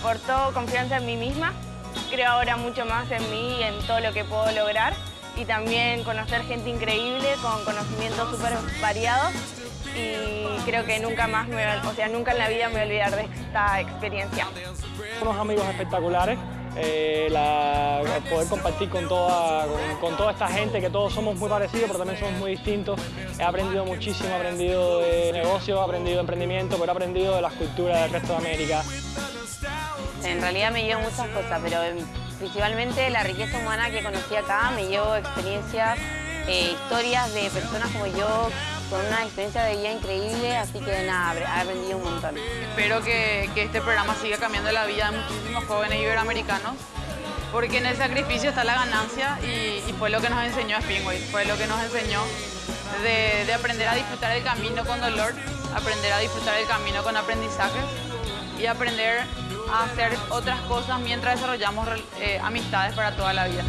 aportó confianza en mí misma. Creo ahora mucho más en mí y en todo lo que puedo lograr. Y también conocer gente increíble con conocimientos súper variados. Y creo que nunca más, me, o sea, nunca en la vida me voy a olvidar de esta experiencia. Unos amigos espectaculares, eh, poder compartir con toda, con, toda esta gente, que todos somos muy parecidos, pero también somos muy distintos. He aprendido muchísimo, he aprendido de negocios, he aprendido de emprendimiento, pero he aprendido de las culturas del resto de América. En realidad me llevo muchas cosas, pero principalmente la riqueza humana que conocí acá, me llevo experiencias, eh, historias de personas como yo, con una experiencia de vida increíble, así que nada, he aprendido un montón. Espero que, este programa siga cambiando la vida de muchísimos jóvenes iberoamericanos, porque en el sacrificio está la ganancia y, fue lo que nos enseñó Spinway, fue lo que nos enseñó de, aprender a disfrutar el camino con dolor, aprender a disfrutar el camino con aprendizaje y aprender a hacer otras cosas mientras desarrollamos eh, amistades para toda la vida.